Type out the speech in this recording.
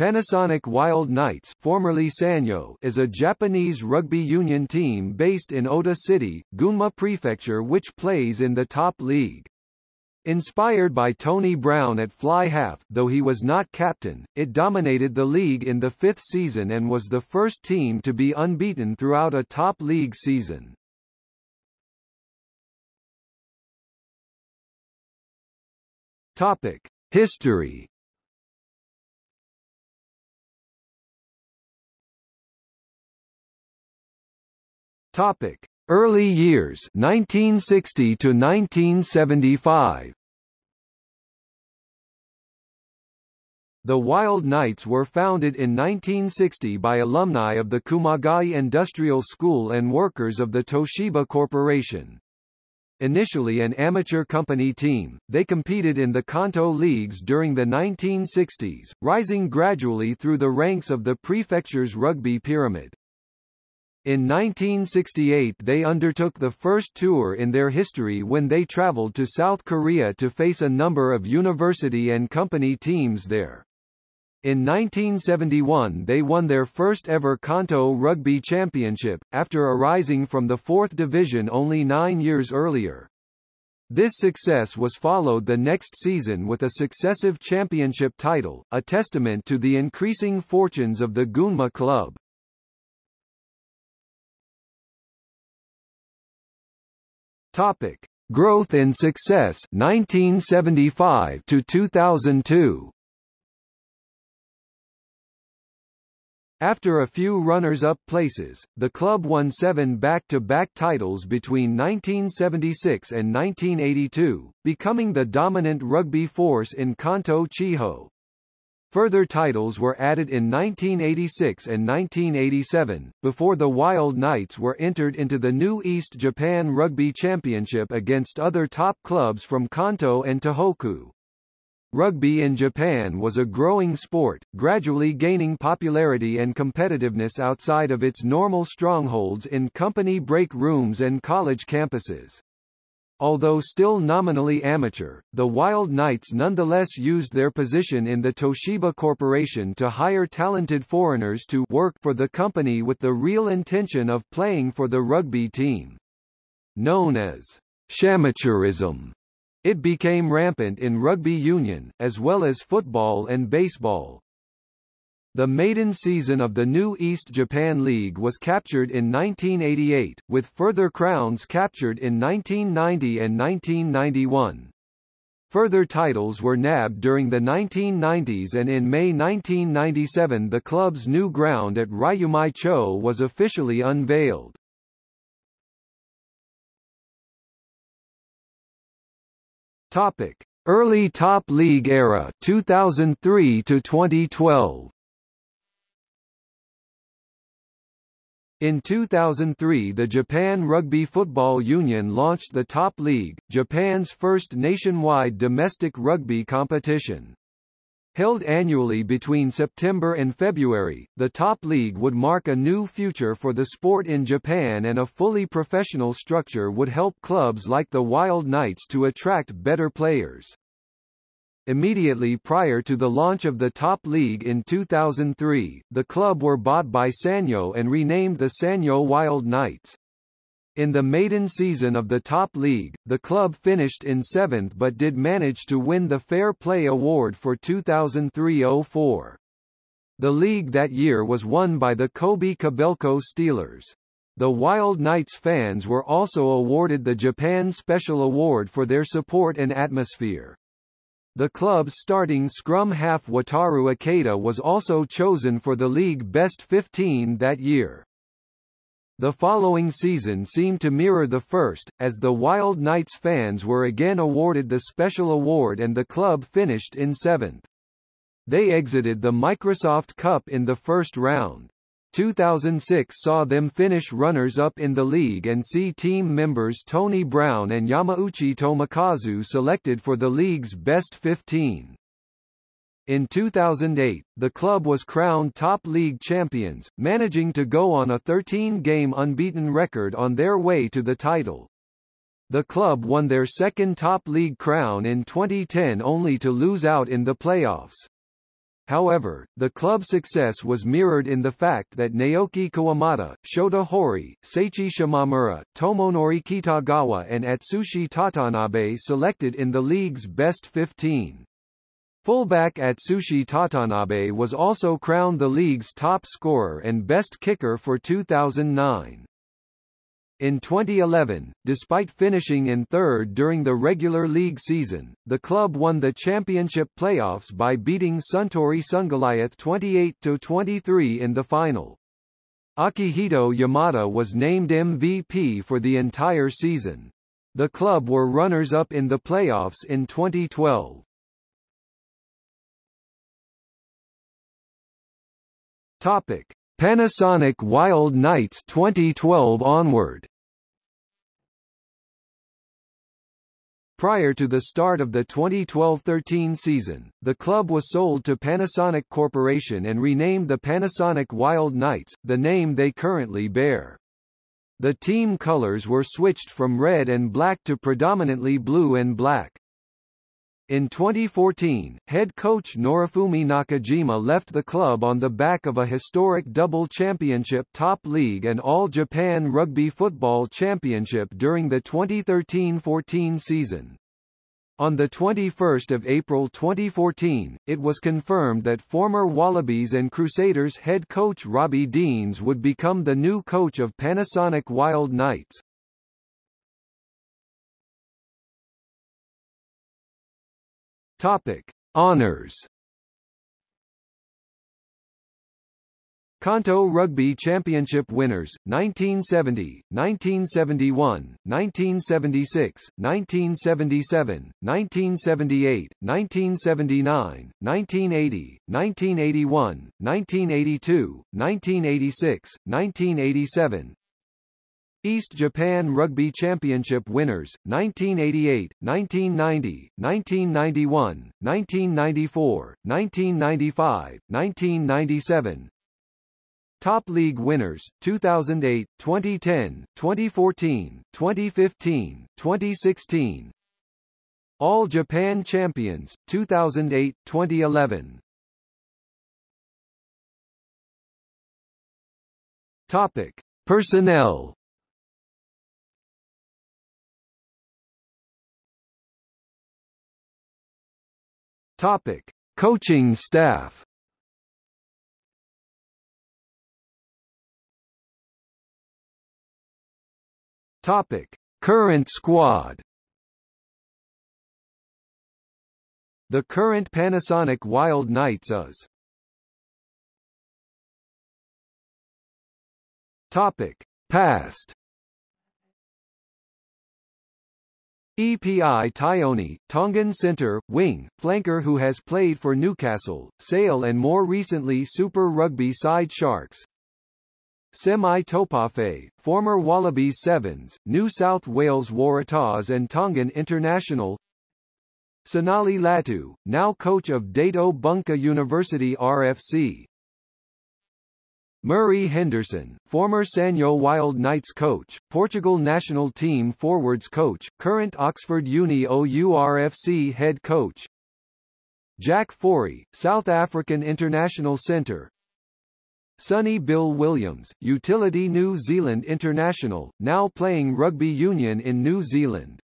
Panasonic Wild Knights formerly Sanyo is a Japanese rugby union team based in Ota City, Gunma Prefecture which plays in the top league. Inspired by Tony Brown at fly half though he was not captain, it dominated the league in the fifth season and was the first team to be unbeaten throughout a top league season. Topic. History Topic: Early years 1960 to 1975. The Wild Knights were founded in 1960 by alumni of the Kumagai Industrial School and workers of the Toshiba Corporation. Initially an amateur company team, they competed in the Kanto leagues during the 1960s, rising gradually through the ranks of the prefecture's rugby pyramid. In 1968 they undertook the first tour in their history when they traveled to South Korea to face a number of university and company teams there. In 1971 they won their first ever Kanto Rugby Championship, after arising from the fourth division only nine years earlier. This success was followed the next season with a successive championship title, a testament to the increasing fortunes of the Gunma club. Topic: Growth and success 1975 to 2002. After a few runners-up places, the club won seven back-to-back -back titles between 1976 and 1982, becoming the dominant rugby force in Kanto Chiho. Further titles were added in 1986 and 1987, before the Wild Knights were entered into the new East Japan Rugby Championship against other top clubs from Kanto and Tohoku. Rugby in Japan was a growing sport, gradually gaining popularity and competitiveness outside of its normal strongholds in company break rooms and college campuses. Although still nominally amateur, the Wild Knights nonetheless used their position in the Toshiba Corporation to hire talented foreigners to work for the company with the real intention of playing for the rugby team. Known as shamateurism, it became rampant in rugby union, as well as football and baseball. The maiden season of the new East Japan League was captured in 1988, with further crowns captured in 1990 and 1991. Further titles were nabbed during the 1990s and in May 1997 the club's new ground at Ryumai-cho was officially unveiled. Topic: Early Top League era 2003 to 2012. In 2003 the Japan Rugby Football Union launched the Top League, Japan's first nationwide domestic rugby competition. Held annually between September and February, the Top League would mark a new future for the sport in Japan and a fully professional structure would help clubs like the Wild Knights to attract better players. Immediately prior to the launch of the top league in 2003, the club were bought by Sanyo and renamed the Sanyo Wild Knights. In the maiden season of the top league, the club finished in seventh but did manage to win the Fair Play Award for 2003-04. The league that year was won by the Kobe Kobelco Steelers. The Wild Knights fans were also awarded the Japan Special Award for their support and atmosphere. The club's starting scrum half Wataru Ikeda was also chosen for the league best 15 that year. The following season seemed to mirror the first, as the Wild Knights fans were again awarded the special award and the club finished in seventh. They exited the Microsoft Cup in the first round. 2006 saw them finish runners-up in the league and see team members Tony Brown and Yamauchi Tomokazu selected for the league's best 15. In 2008, the club was crowned top league champions, managing to go on a 13-game unbeaten record on their way to the title. The club won their second top league crown in 2010 only to lose out in the playoffs. However, the club's success was mirrored in the fact that Naoki Kawamata, Shota Hori, Seichi Shimamura, Tomonori Kitagawa and Atsushi Tatanabe selected in the league's best 15. Fullback Atsushi Tatanabe was also crowned the league's top scorer and best kicker for 2009. In 2011, despite finishing in third during the regular league season, the club won the championship playoffs by beating Suntory Sungoliath 28-23 in the final. Akihito Yamada was named MVP for the entire season. The club were runners-up in the playoffs in 2012. Topic: Panasonic Wild Knights 2012 onward. Prior to the start of the 2012-13 season, the club was sold to Panasonic Corporation and renamed the Panasonic Wild Knights, the name they currently bear. The team colors were switched from red and black to predominantly blue and black. In 2014, head coach Norifumi Nakajima left the club on the back of a historic double championship top league and All Japan Rugby Football Championship during the 2013-14 season. On 21 April 2014, it was confirmed that former Wallabies and Crusaders head coach Robbie Deans would become the new coach of Panasonic Wild Knights. Topic: Honors. Kanto Rugby Championship winners 1970, 1971, 1976, 1977, 1978, 1979, 1980, 1981, 1982, 1986, 1987, East Japan Rugby Championship winners, 1988, 1990, 1991, 1994, 1995, 1997 Top League winners, 2008, 2010, 2014, 2015, 2016 All Japan Champions, 2008, 2011 Topic. Personnel Topic: Coaching staff. Topic: Current squad. The current Panasonic Wild Knights is. Topic: Past Epi Taione, Tongan center, wing, flanker who has played for Newcastle, Sale and more recently Super Rugby side Sharks. Semi Taupeaafe, former Wallabies Sevens, New South Wales Waratahs and Tongan international Sinali Latu, now coach of Daito Bunka University RFC Murray Henderson, former Sanyo Wild Knights coach, Portugal national team forwards coach, current Oxford Uni OURFC head coach. Jaque Fourie, South African international centre. Sonny Bill Williams, utility New Zealand international, now playing rugby union in New Zealand.